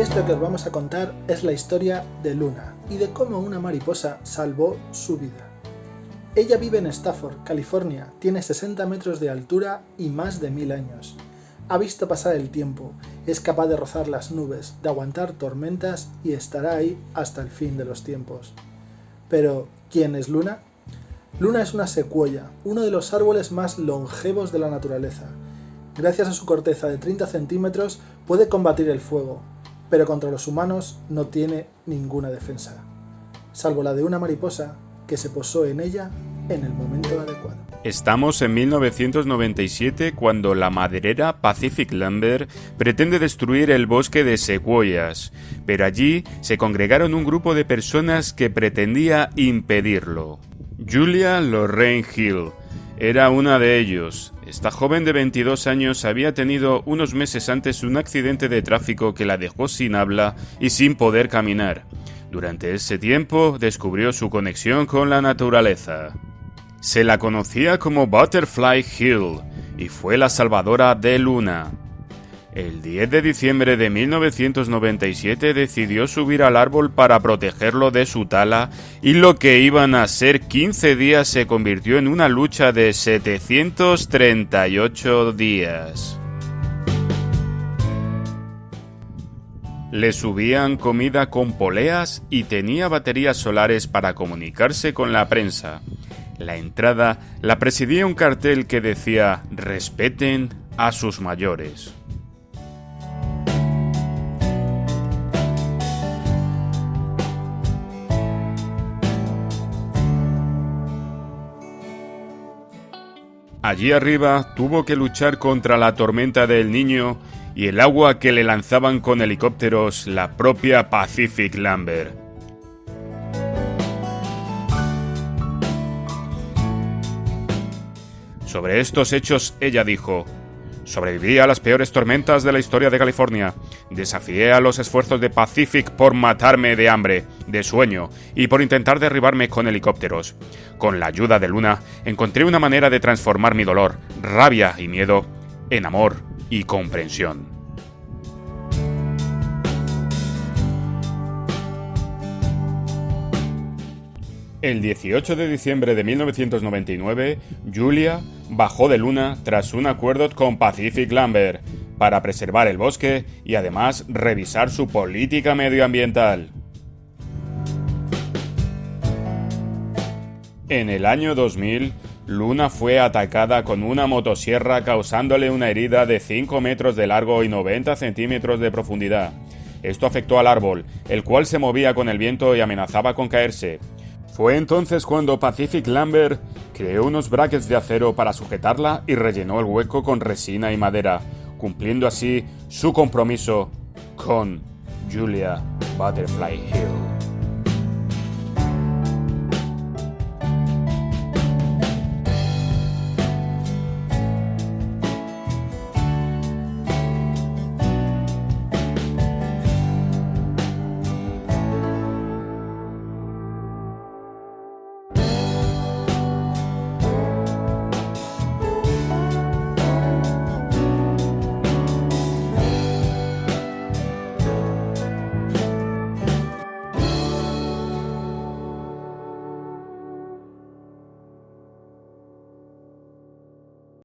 Esto que os vamos a contar es la historia de Luna y de cómo una mariposa salvó su vida. Ella vive en Stafford, California, tiene 60 metros de altura y más de mil años. Ha visto pasar el tiempo, es capaz de rozar las nubes, de aguantar tormentas y estará ahí hasta el fin de los tiempos. Pero, ¿quién es Luna? Luna es una secuoya, uno de los árboles más longevos de la naturaleza. Gracias a su corteza de 30 centímetros puede combatir el fuego, pero contra los humanos no tiene ninguna defensa, salvo la de una mariposa que se posó en ella en el momento adecuado. Estamos en 1997 cuando la maderera Pacific Lumber pretende destruir el bosque de secuoyas, pero allí se congregaron un grupo de personas que pretendía impedirlo. Julia Lorraine Hill era una de ellos. Esta joven de 22 años había tenido unos meses antes un accidente de tráfico que la dejó sin habla y sin poder caminar. Durante ese tiempo descubrió su conexión con la naturaleza. Se la conocía como Butterfly Hill y fue la salvadora de Luna. El 10 de diciembre de 1997 decidió subir al árbol para protegerlo de su tala y lo que iban a ser 15 días se convirtió en una lucha de 738 días. Le subían comida con poleas y tenía baterías solares para comunicarse con la prensa. La entrada la presidía un cartel que decía respeten a sus mayores. Allí arriba tuvo que luchar contra la tormenta del niño y el agua que le lanzaban con helicópteros la propia Pacific Lumber. Sobre estos hechos ella dijo, Sobreviví a las peores tormentas de la historia de California. Desafié a los esfuerzos de Pacific por matarme de hambre, de sueño y por intentar derribarme con helicópteros. Con la ayuda de Luna, encontré una manera de transformar mi dolor, rabia y miedo en amor y comprensión. El 18 de diciembre de 1999, Julia bajó de Luna tras un acuerdo con Pacific Lumber para preservar el bosque y además revisar su política medioambiental. En el año 2000, Luna fue atacada con una motosierra causándole una herida de 5 metros de largo y 90 centímetros de profundidad. Esto afectó al árbol, el cual se movía con el viento y amenazaba con caerse. Fue entonces cuando Pacific Lumber creó unos brackets de acero para sujetarla y rellenó el hueco con resina y madera, cumpliendo así su compromiso con Julia Butterfly Hill.